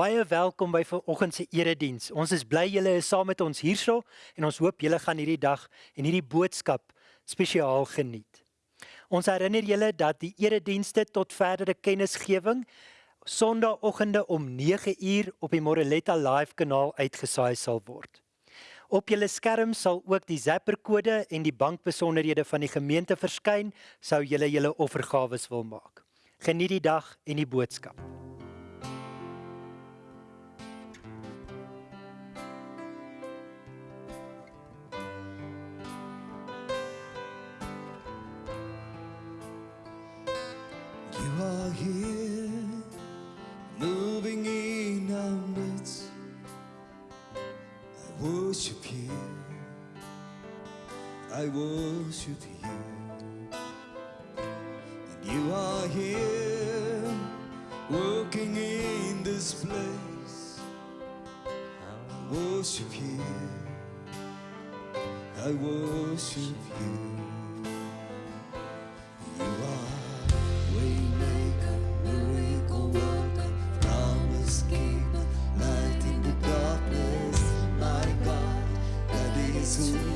Baie welkom by vanoggend se erediens. Ons is bly julle is saam met ons hierso en ons hoop julle gaan hierdie dag en hierdie boodskap spesiaal geniet. Ons herinner julle dat die eredienste tot verdere kennisgewing Sondagoggende om 9uur op die Moreletta Live kanaal uitgesaai sal word. Op julle skerm sal ook die Zapper kode en die bankbesonderhede van die gemeente verskyn sou julle julle offergawe wil maak. Geniet die dag en die boodskap. Here, moving in our midst. I worship you. I worship you. 음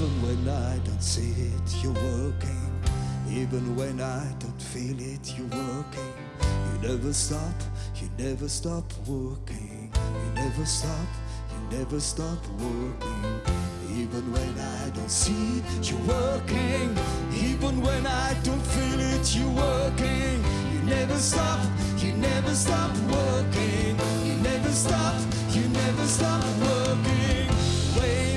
Even when I don't see it, you're working. Even when I don't feel it, you're working. You never stop, you never stop working. You never stop, you never stop working. Even when I don't see it, you're working. Even when I don't feel it, you're working. You never stop, you never stop working. You never stop, you never stop working. Waymaker,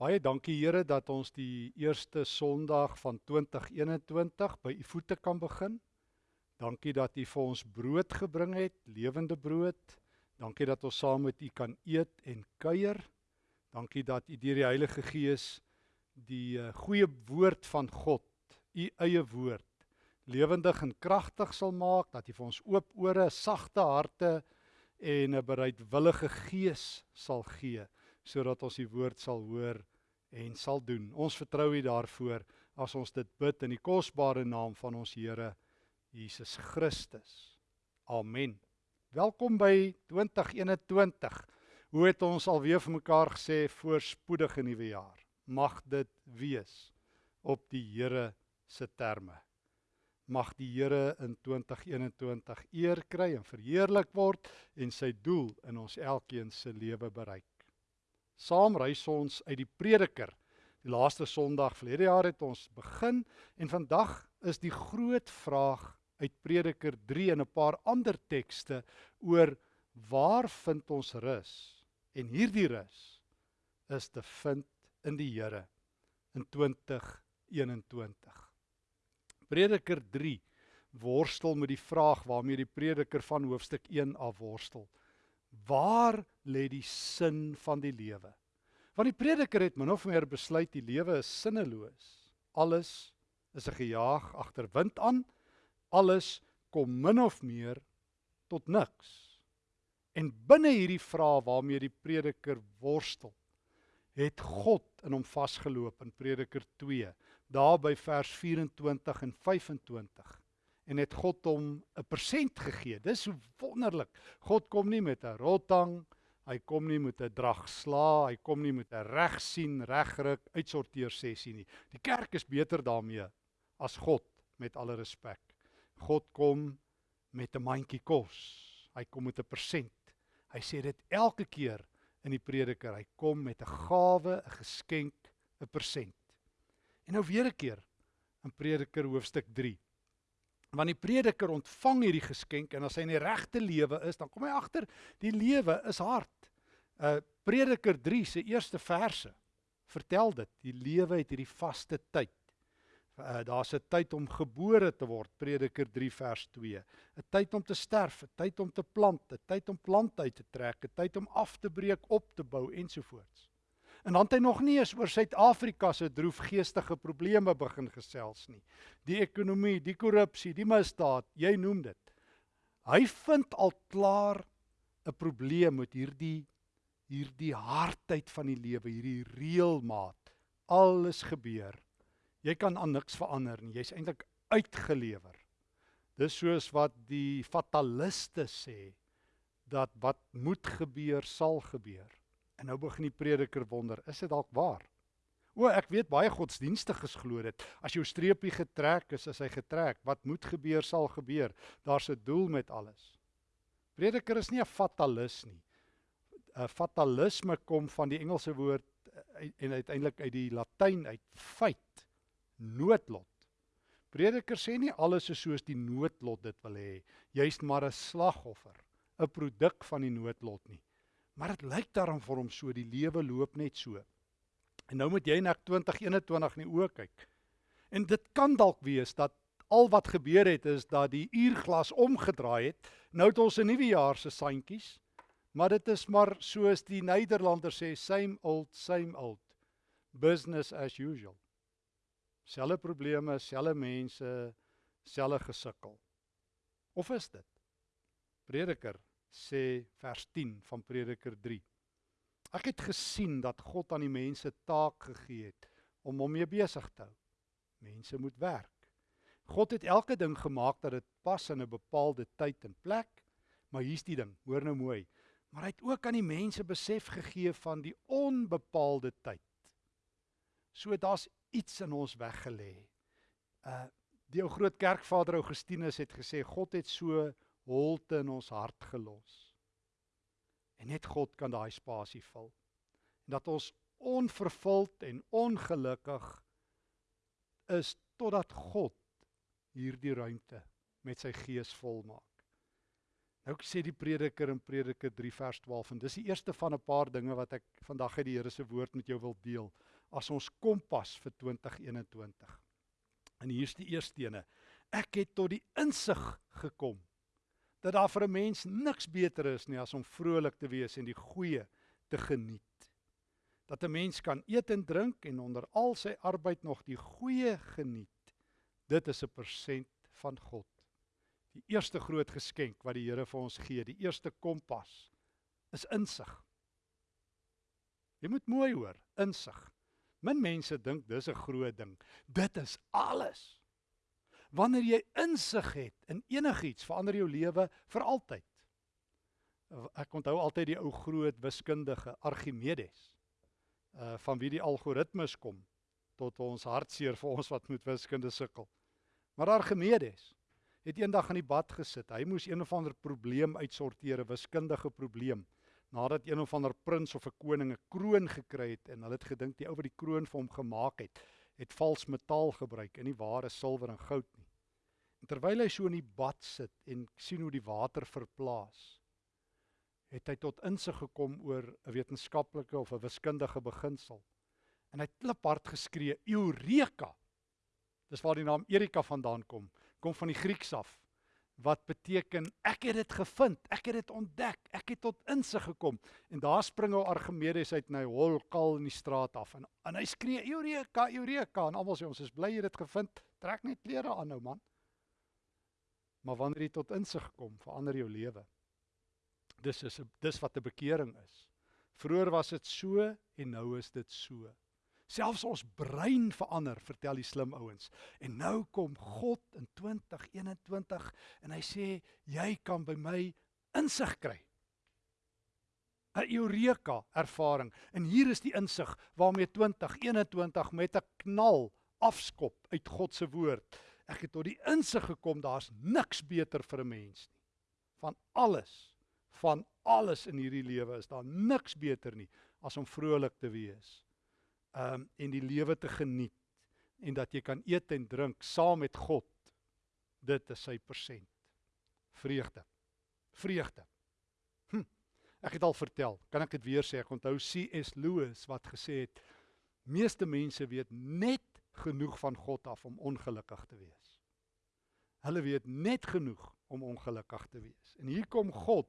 Baie dankie Here dat ons die eerste Sondag van 2021 by u voete kan begin. Dankie dat u vir ons brood gebring het, lewende brood. Dankie dat ons saam met u kan eet en kuier. Dankie dat u deur die Heilige Gees die uh, goeie woord van God, u eie woord, lewendig en kragtig sal maak, dat u vir ons oop ore, sagte harte en 'n bereidwillige gees sal gee sodat ons die woord sal hoor en sal doen. Ons vertrou U daarvoor as ons dit bid in die kosbare naam van ons Here Jesus Christus. Amen. Welkom by 2021. Hoe het ons alweer vir mekaar gesê voorspoedige nuwe jaar. Mag dit wees op die Here se terme. Mag die Here in 2021 eer kry en verheerlik word en sy doel in ons elkeen se lewe bereik. Saam reis ons uit die Prediker. Die laaste Sondag verlede jaar het ons begin en vandag is die groot vraag uit Prediker 3 en 'n paar ander tekste oor waar vind ons rus? En hierdie rus is te vind in die Here in 2021. Prediker 3 worstel met die vraag waarmee die prediker van hoofstuk 1 af worstel. Waar lê die sin van die lewe? Want die prediker het min of meer besluit die lewe is sinneloos. Alles is 'n gejaag agter wind aan. Alles kom min of meer tot niks. En binne hierdie vraag waarmee die prediker worstel, het God in hom vasgeloop in Prediker 2, daar by vers 24 en 25 en het God hom 'n persent gegee. Dis so wonderlik. God kom nie met 'n rotang, hy kom nie met 'n drag sla, hy kom nie met 'n reg sien, regruk, uitsorteer sessie nie. Die kerk is beter daarmee as God met alle respek. God kom met 'n mandjie kos. Hy kom met 'n persent. Hy sê dit elke keer in die prediker. Hy kom met 'n gawe, 'n geskenk, 'n persent. En nou weer 'n keer in Prediker hoofstuk 3 want die prediker ontvang hierdie geskenk en as hy in die regte lewe is, dan kom hy agter die lewe is hard. Uh Prediker 3 se eerste verse vertel dit. Die lewe het hierdie vaste tyd. Uh daar's 'n tyd om gebore te word, Prediker 3 vers 2. 'n Tyd om te sterf, 'n tyd om te plant, 'n tyd om plante uit te trek, 'n tyd om af te breek, op te bou ensovoorts. En dan het hy nog nie eens oor Suid-Afrika se droefgeestige probleme begin gesels nie. Die ekonomie, die korrupsie, die misdaad, jy noem dit. Hy vind al klaar 'n probleem met hierdie hierdie hardheid van die lewe, hierdie reëlmaat. Alles gebeur. Jy kan aan niks verander nie. Jy's eintlik uitgelewer. Dis soos wat die fataliste sê dat wat moet gebeur sal gebeur. En nou begin die prediker wonder, is dit dalk waar? O, ek weet baie godsdienstiges glo dit. As jou streepie getrek is, is hy getrek. Wat moet gebeur sal gebeur. Daar's 'n doel met alles. Prediker is nie 'n fatalis nie. 'n Fatalisme kom van die Engelse woord eh, en uiteindelik uit die Latyn uit feit, noodlot. Prediker sê nie alles is soos die noodlot dit wil hê. Jy's maar 'n slagoffer, 'n produk van die noodlot nie. Maar dit lyk daarom vir hom so die lewe loop net so. En nou moet jy na 2021 in die oë kyk. En dit kan dalk wees dat al wat gebeur het is dat die uurglas omgedraai het. Nou het ons 'n nuwe jaar se sandjies. Maar dit is maar soos die Nederlanders sê, same old, same old. Business as usual. Selfe probleme, selfe mense, selfe gesukkel. Of is dit? Prediker sê vers 10 van Prediker 3. Ek het gesien dat God aan die mense taak gegee het om hom mee besig te hou. Mense moet werk. God het elke ding gemaak dat dit pas in 'n bepaalde tyd en plek. Maar hier's die ding, hoor nou mooi. Maar hy het ook aan die mense besef gegee van die onbepaalde tyd. So daar's iets in ons weggelê. Uh die ou groot kerkvader Augustinus het gesê God het so holte in ons hart gelos. En net God kan daai spasie vul. En dat ons onvervuld en ongelukkig is totdat God hierdie ruimte met sy gees volmaak. Nou sê die prediker in Prediker 3 vers 12 en dis die eerste van 'n paar dinge wat ek vandag uit die Here se woord met jou wil deel as ons kompas vir 2021. En hier's die eerste ene. Ek het tot die insig gekom dat daar vir 'n mens niks beter is nie as om vrolik te wees en die goeie te geniet. Dat 'n mens kan eet en drink en onder al sy arbeid nog die goeie geniet. Dit is 'n persent van God. Die eerste groot geskenk wat die Here vir ons gee, die eerste kompas is insig. Jy moet mooi hoor, insig. Min mense dink dis 'n groot ding. Dit is alles. Wanneer jy insig het in enigiets, verander jou lewe vir altyd. Ek onthou altyd die ou groot wiskundige Archimedes. Uh van wie die algoritmes kom tot ons hartseer vir ons wat met wiskunde sukkel. Maar Archimedes het eendag in die bad gesit. Hy moes een of ander probleem uitsorteer, 'n wiskundige probleem. Nadat een of ander prins of 'n koning 'n kroon gekry het en hulle het gedink die ou wat die kroon vir hom gemaak het, het vals metaal gebruik en nie ware silwer en goud nie. En terwyl hy so in die bad sit en sien hoe die water verplaas, het hy tot insig gekom oor 'n wetenskaplike of 'n wiskundige beginsel. En hy het kliphard geskree: "Eureka!" Dis waar die naam Erika vandaan kom kom van die Grieks af wat beteken ek het dit gevind, ek het dit ontdek, ek het tot insig gekom. En daar spring ou Archimedes uit na hy hol kal in die straat af en en hy skree Eureka, Eureka en almal sê ons is bly jy het dit gevind. Trek net klere aan nou man. Maar wanneer jy tot insig kom, verander jou lewe. Dis is dis wat 'n bekering is. Vroer was dit so en nou is dit so. Selfs ons brein verander, vertel die slim ouens. En nou kom God in 2021 en hy sê jy kan by my insig kry. 'n Eureka ervaring. En hier is die insig waarmee 2021 met 'n knal afskop uit God se woord. Ek het tot die insig gekom daar's niks beter vir 'n mens nie. Van alles, van alles in hierdie lewe is daar niks beter nie as om vrolik te wees um en die lewe te geniet en dat jy kan eet en drink saam met God. Dit is sy persent. Vreugde. Vreugde. Hm. Ek het al vertel, kan ek dit weer sê? Ek onthou C.S. Lewis wat gesê het: "Meeste mense weet net genoeg van God af om ongelukkig te wees." Hulle weet net genoeg om ongelukkig te wees. En hier kom God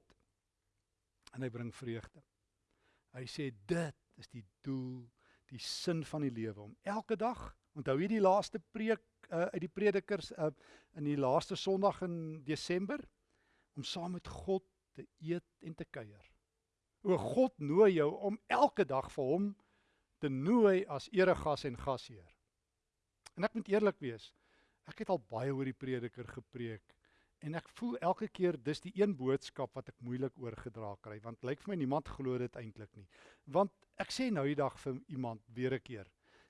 en hy bring vreugde. Hy sê dit is die doel die sin van die lewe om elke dag onthou jy die laaste preek uh, uit die predikers uh, in die laaste Sondag in Desember om saam met God te eet en te kuier. O God nooi jou om elke dag vir hom te nooi as eregas en gasheer. En ek moet eerlik wees, ek het al baie oor die prediker gepreek en ek voel elke keer dis die een boodskap wat ek moeilik oorgedra kry want lyk vir my niemand glo dit eintlik nie. Want ek sê nou die dag vir iemand weer 'n keer.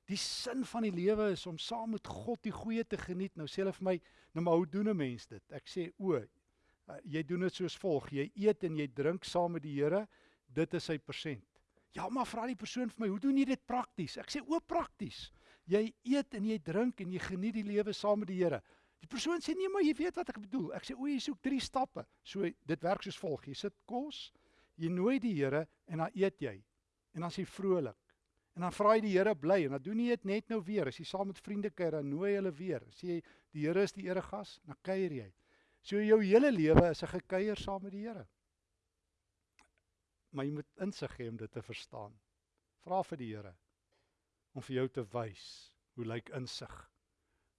Die sin van die lewe is om saam met God die goeie te geniet. Nou sê hulle vir my, nou maar hoe doen 'n mens dit? Ek sê o, uh, jy doen dit soos volg. Jy eet en jy drink saam met die Here. Dit is sy persent. Ja, maar vra die persoon vir my, hoe doen jy dit prakties? Ek sê o, prakties. Jy eet en jy drink en jy geniet die lewe saam met die Here. Die persoon sê nee, maar jy weet wat ek bedoel. Ek sê o, jy soek 3 stappe. So dit werk soos volg. Jy sit kos, jy nooi die Here en dan eet jy. En dan jy vrolik. En dan vra jy die Here bly en dan doen jy dit net nou weer. As jy saam met vriende kuier, dan nooi hulle weer. Sê jy die Here is die eregas, dan kuier jy. So jou hele lewe is 'n gekuier saam met die Here. Maar jy moet insig hê om dit te verstaan. Vra vir die Here om vir jou te wys hoe lyk insig?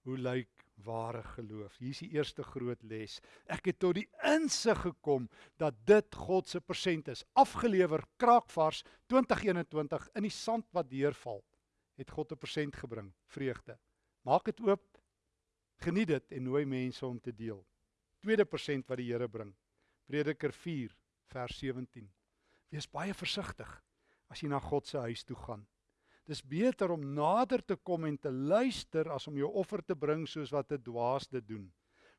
Hoe lyk ware geloof. Hier is die eerste groot les. Ek het tot die insig gekom dat dit God se persent is. Afgelewer kraakvars 2021 in die sand wat deurval, het God 'n persent gebring, vreugde. Maak dit oop. Geniet dit en nooi mense om te deel. Tweede persent wat die Here bring. Prediker 4 vers 17. Wees baie versigtig as jy na God se huis toe gaan. Dis beter om nader te kom en te luister as om jou offer te bring soos wat 'n dwaas dit doen.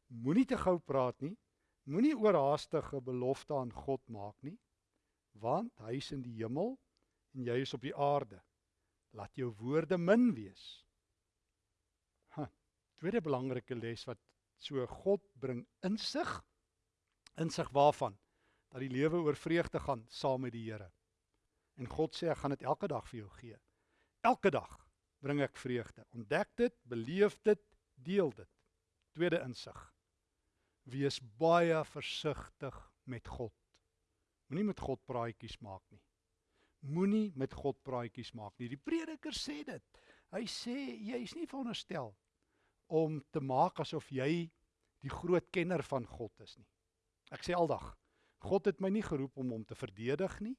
Moenie te gou praat nie. Moenie oorhaastige belofte aan God maak nie, want hy is in die hemel en jy is op die aarde. Laat jou woorde min wees. Ha, tweede belangrike les wat so God bring insig Insig waarvan dat die lewe oor vreugde gaan saam met die Here. En God sê ek gaan dit elke dag vir jou gee. Elke dag bring ek vreugde. Ontdek dit, beleef dit, deel dit. Tweede insig. Wees baie versigtig met God. Moenie met God praatjies maak nie. Moenie met God praatjies maak nie. Die prediker sê dit. Hy sê jy's nie veronderstel om te maak asof jy die groot kenner van God is nie. Ek sê aldag, God het my nie geroep om hom te verdedig nie.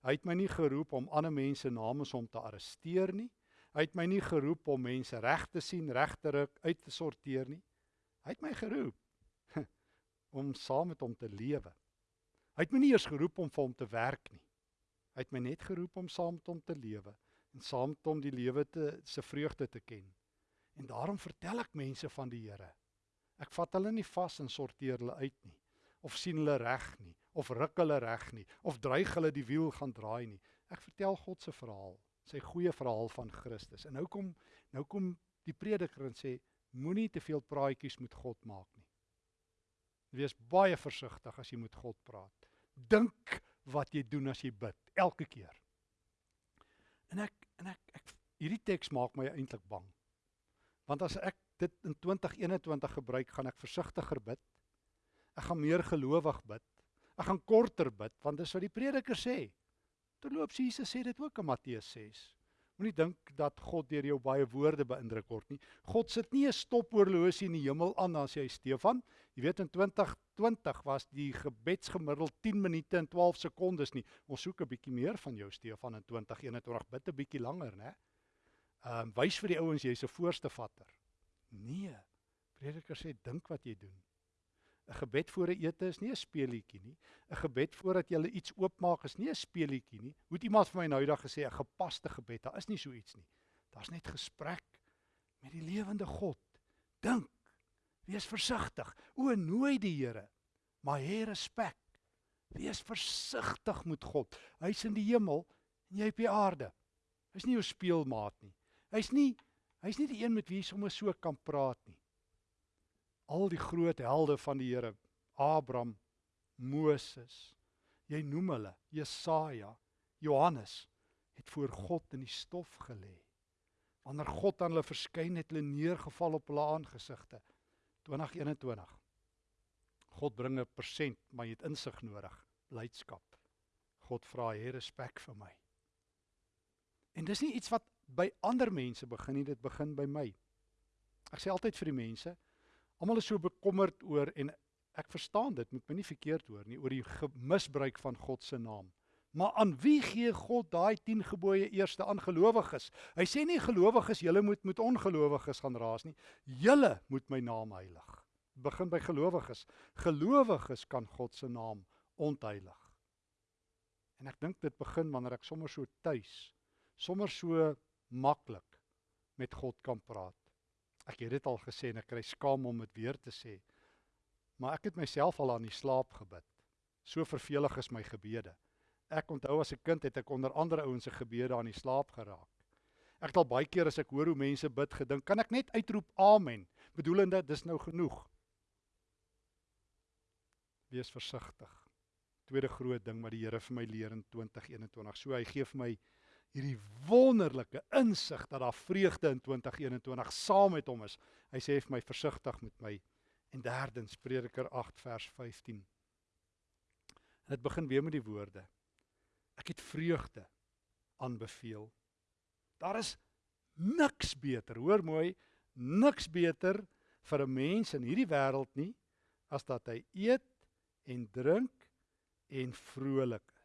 Hy het my nie geroep om ander mense namens hom te arresteer nie. Hy het my nie geroep om mense reg te sien, reg te ruk, uit te sorteer nie. Hy het my geroep om saam met hom te lewe. Hy het my nie eers geroep om vir hom te werk nie. Hy het my net geroep om saam met hom te lewe en saam met hom die lewe te se vreugde te ken. En daarom vertel ek mense van die Here. Ek vat hulle nie vas en sorteer hulle uit nie of sien hulle reg nie of ruk hulle reg nie of dreig hulle die wiel gaan draai nie. Ek vertel God se verhaal sy goeie verhaal van Christus. En nou kom nou kom die prediker en sê moenie te veel praatjies met God maak nie. Wees baie versigtig as jy met God praat. Dink wat jy doen as jy bid elke keer. En ek en ek, ek hierdie teks maak my eintlik bang. Want as ek dit in 2021 gebruik, gaan ek versigtiger bid. Ek gaan meer gelowig bid. Ek gaan korter bid want dis wat die prediker sê. Terloops Jesus sê dit ook in Matteus 6. Moenie dink dat God deur jou baie woorde beïndruk word nie. God sit nie 'n stophorlosie in die hemel aan as jy Stefan. Jy weet in 2020 was die gebedsgemiddeld 10 minute en 12 sekondes nie. Ons soek 'n bietjie meer van jou Stefan in 2021. Bid 'n bietjie langer, né? Ehm um, wys vir die ouens jy's 'n voorste vatter. Nee. Prediker sê dink wat jy doen. 'n gebed voor 'n ete is nie 'n speelietjie nie. 'n Gebed voordat jy iets oopmaak is nie 'n speelietjie nie. Hoe het iemand vir my nou eendag gesê 'n gepaste gebed, daar is nie so iets nie. Daar's net gesprek met die lewende God. Dink. Wees versigtig. O, nooi die Here. Maar hê respek. Wees versigtig met God. Hy's in die hemel en jy op die aarde. Hy's nie jou speelmaat nie. Hy's nie hy's nie die een met wie jy sommer so kan praat nie al die groot helde van die Here, Abraham, Moses, jy noem hulle, Jesaja, Johannes het voor God in die stof gelê. Wanneer God aan hulle verskyn het, hulle neergeval op hulle aangesigte. 2021. God bring 'n persent, maar jy het insig nodig, blydskap. God vra jy respek vir my. En dis nie iets wat by ander mense begin nie, dit begin by my. Ek sê altyd vir die mense, Almal is so bekommerd oor en ek verstaan dit, moet my nie verkeerd hoor nie, oor die misbruik van God se naam. Maar aan wie gee God daai 10 gebooie eerste aan gelowiges? Hy sê nie gelowiges julle moet met ongelowiges gaan raas nie. Julle moet my naam heilig. Begin by gelowiges. Gelowiges kan God se naam ontheilig. En ek dink dit begin wanneer ek sommer so tuis, sommer so maklik met God kan praat. Ek het dit al gesê en ek kry skaam om dit weer te sê. Maar ek het myself al aan die slaap gebid. So vervelig is my gebede. Ek onthou as 'n kind het ek onder andere ouens se gebede aan die slaap geraak. Ek het al baie keer as ek hoor hoe mense bid gedink, kan ek net uitroep amen, bedoelende dis nou genoeg. Wees versigtig. Tweede groot ding wat die Here vir my leer in 2021. So hy gee vir my hierdie wonderlike insig dat daar vreugde in 2021 saam met hom is. Hy sê vir my versigtig met my. En derdens Prediker 8 vers 15. En dit begin weer met die woorde. Ek het vreugde aanbeveel. Daar is niks beter, hoor mooi, niks beter vir 'n mens in hierdie wêreld nie as dat hy eet en drink en vrolik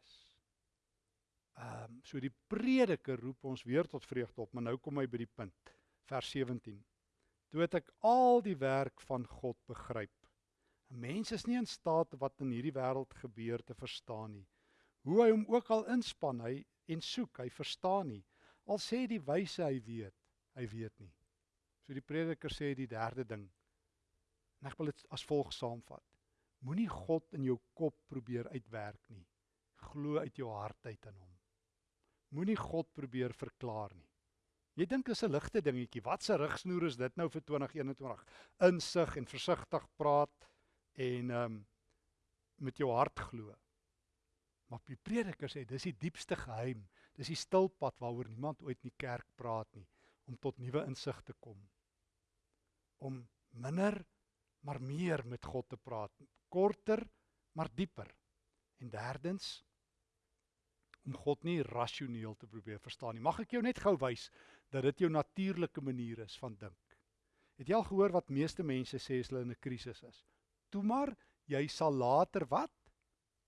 Ehm um, so die prediker roep ons weer tot vreugde op, maar nou kom hy by die punt. Vers 17. Toe het ek al die werk van God begryp. 'n Mens is nie in staat wat in hierdie wêreld gebeur te verstaan nie. Hoe hy hom ook al inspann, hy en soek, hy verstaan nie. Al sê die wyse hy weet, hy weet nie. So die prediker sê die derde ding. En ek wil dit as volg saamvat. Moenie God in jou kop probeer uitwerk nie. Glo uit jou hart uit in hom. Moenie God probeer verklaar nie. Jy dink dis 'n ligte dingetjie. Wat 'n rigsnoer is dit nou vir 2021? Insig en versigtig praat en ehm um, met jou hart glo. Maar die prediker sê dis die diepste geheim. Dis die stilpad waaroor niemand ooit in die kerk praat nie om tot nuwe insig te kom. Om minder maar meer met God te praat. Korter maar dieper. En derdens om God nie rasioneel te probeer verstaan nie. Mag ek jou net gou wys dat dit jou natuurlike manier is van dink. Het jy al gehoor wat meeste mense sê as hulle in 'n krisis is? Toe maar jy sal later wat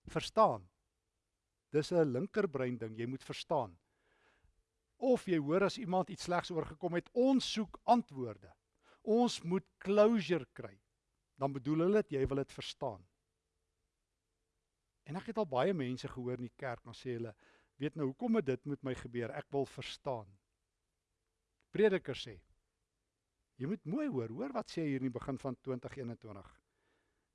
verstaan. Dis 'n linkerbrein ding, jy moet verstaan. Of jy hoor as iemand iets slegs oorgekom het, ons soek antwoorde. Ons moet closure kry. Dan bedoel hulle dit jy wil dit verstaan. En ek het al baie mense gehoor in die kerk dan sê hulle, weet nou hoekom het dit met my gebeur? Ek wil verstaan. Prediker sê, jy moet mooi hoor, hoor wat sê hier in die begin van 2021.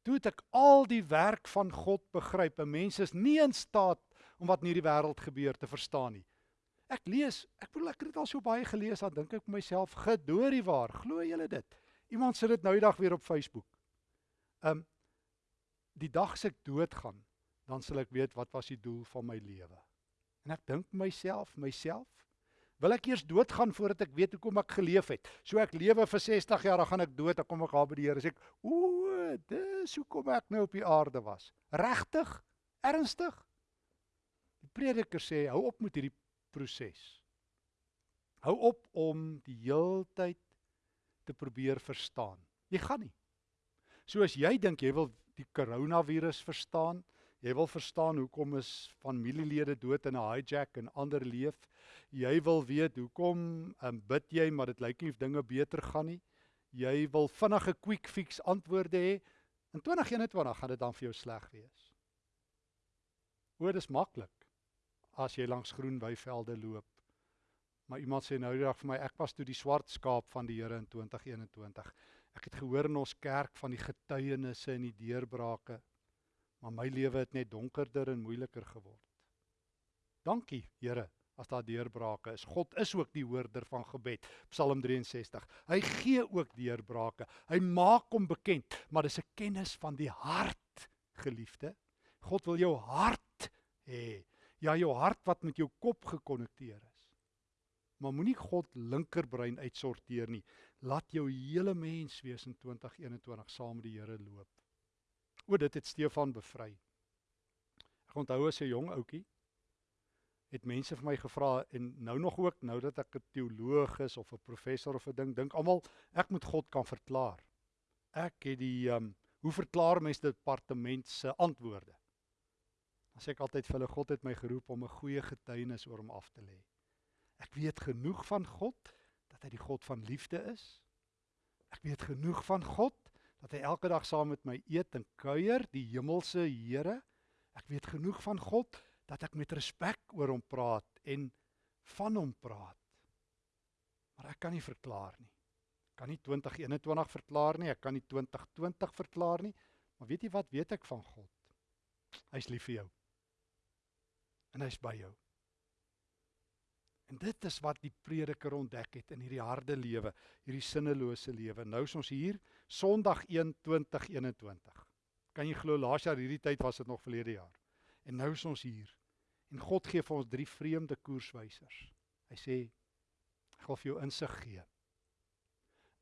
Toe het ek al die werk van God begryp. Mense is nie in staat om wat in hierdie wêreld gebeur te verstaan nie. Ek lees, ek bedoel ek het dit al so baie gelees, dan dink ek myself, gedoorie waar, glo julle dit? Iemand sit dit nou die dag weer op Facebook. Um die dag as ek doodgaan, dan sal ek weet wat was die doel van my lewe. En ek dink myself, myself, wil ek eers doodgaan voordat ek weet hoekom ek geleef het. So ek lewe vir 60 jaar, dan gaan ek dood, dan kom ek daar by die Here, sê ek, "O, dis hoekom ek nou op die aarde was." Regtig? Ernstig? Die prediker sê, "Hou op met hierdie proses. Hou op om die heeltyd te probeer verstaan. Jy gaan nie. So as jy dink jy wil die koronavirus verstaan, Jy wil verstaan hoekom is familielede dood in 'n hijack en ander leef. Jy wil weet hoekom um, bid jy maar dit lyk nie of dinge beter gaan nie. Jy wil vinnige quick fix antwoorde hê. In 2021 gaan dit dan vir jou sleg wees. O, dit is maklik as jy langs groen weivelde loop. Maar iemand sê nou die dag vir my ek was toe die swart skaap van die Here in 2021. Ek het gehoor in ons kerk van die getuienisse en die deurbrake maar my lewe het net donkerder en moeiliker geword. Dankie, Here, as daar deurbrake is. God is ook die hoorder van gebed. Psalm 63. Hy gee ook deurbrake. Hy maak hom bekend, maar dis 'n kennis van die hart, geliefde. God wil jou hart hê. Ja, jou hart wat met jou kop gekonnekteer is. Maar moenie God linkerbrein uitsorteer nie. Laat jou hele mens wees in 2021 saam met die Here loop. O, dit het Stefan bevry. Ek onthou as 'n jong ouetjie het mense vir my gevra en nou nog ook nou dat ek 'n teoloog is of 'n professor of 'n ding dink almal ek moet God kan verklaar. Ek het die um, hoe verklaar mens departement se antwoorde? Dan sê ek altyd vir hulle God het my geroep om 'n goeie getuienis oor hom af te lê. Ek weet genoeg van God dat hy die God van liefde is. Ek weet genoeg van God dat hy elke dag saam met my eet en kuier, die hemelse Here. Ek weet genoeg van God dat ek met respek oor hom praat en van hom praat. Maar ek kan nie verklaar nie. Ek kan nie 2021 verklaar nie, ek kan nie 2020 verklaar nie. Maar weet jy wat weet ek van God? Hy's lief vir jou. En hy's by jou. En dit is wat die prediker ontdek het in hierdie harde lewe, hierdie sinnelose lewe. Nou is ons hier Sondag 1/2021. Kan jy glo laas jaar hierdie tyd was dit nog verlede jaar. En nou is ons hier. En God gee vir ons drie vreemde koerswysers. Hy sê ek wil vir jou insig gee.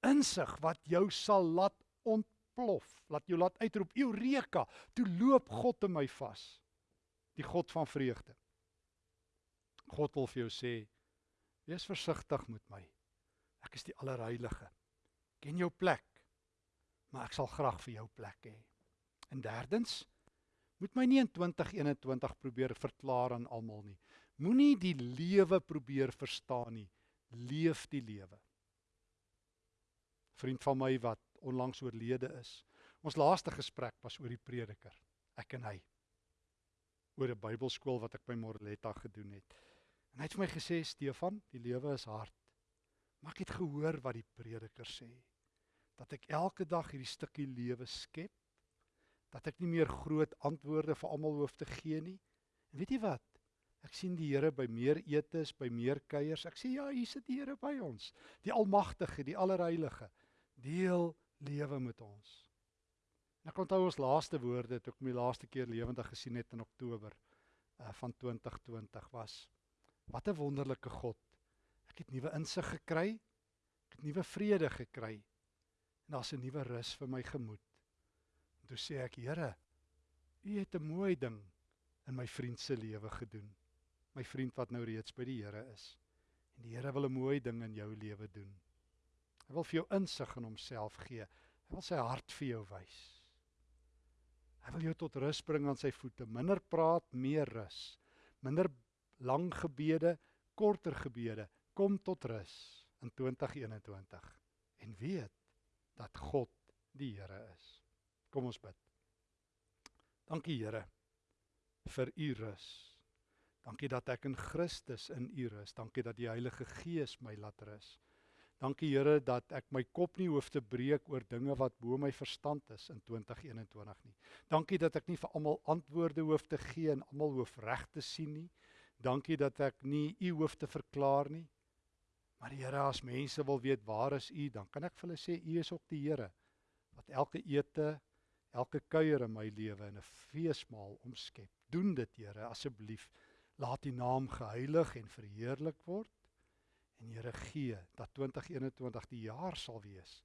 Insig wat jou sal laat ontplof, laat jou laat uitroep Eureka, toe loop God in my vas. Die God van vreugde. God wil vir jou sê Wees versigtig met my. Ek is die allerheilige. Ken jou plek. Maar ek sal graag vir jou plek hê. En derdens, moet my nie in 2021 probeer verklaar aan almal nie. Moenie die lewe probeer verstaan nie. Leef die lewe. Vriend van my wat onlangs oorlede is. Ons laaste gesprek was oor die prediker, ek en hy. Oor 'n Bybelskool wat ek by Morletta gedoen het. En hy het vir my gesê Stefan, die lewe is hard. Maar ek het gehoor wat die prediker sê dat ek elke dag hierdie stukkie lewe skep dat ek nie meer groot antwoorde vir almal hoef te gee nie. En weet jy wat? Ek sien die Here by meer etes, by meer kuiers. Ek sê ja, hier sit die Here by ons. Die Almagtige, die Allerheilige deel lewe met ons. En ek onthou ons laaste woorde toe ek my laaste keer lewendig gesien het in Oktober uh, van 2020 was. Wat 'n wonderlike God. Ek het nuwe insig gekry. Ek het nuwe vrede gekry. En daar's 'n nuwe rus vir my gemoed. En toe sê ek, Here, U het 'n mooi ding in my vriend se lewe gedoen. My vriend wat nou reeds by die Here is. En die Here wil 'n mooi ding in jou lewe doen. Hy wil vir jou insig in homself gee. Hy wil sy hart vir jou wys. Hy wil jou tot rus bring aan sy voete. Minder praat, meer rus. Minder lang gebede, korter gebede. Kom tot rus in 2021 en weet dat God die Here is. Kom ons bid. Dankie Here vir u rus. Dankie dat ek in Christus in u rus. Dankie dat die Heilige Gees my laat rus. Dankie Here dat ek my kop nie hoef te breek oor dinge wat bo my verstand is in 2021 nie. Dankie dat ek nie vir almal antwoorde hoef te gee en almal hoef reg te sien nie. Dankie dat ek nie u hoef te verklaar nie. Maar Here, as mense wil weet waar is u, dan kan ek vir hulle sê u is ook die Here wat elke ete, elke kuier in my lewe in 'n feesmaal omskep. Doen dit Here asseblief. Laat u naam geheilig en verheerlik word. En Here gee dat 2021 die jaar sal wees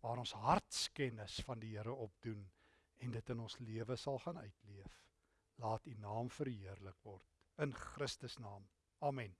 waar ons hartskennis van die Here opdoen en dit in ons lewe sal gaan uitleef. Laat U naam verheerlik word in Christus naam. Amen.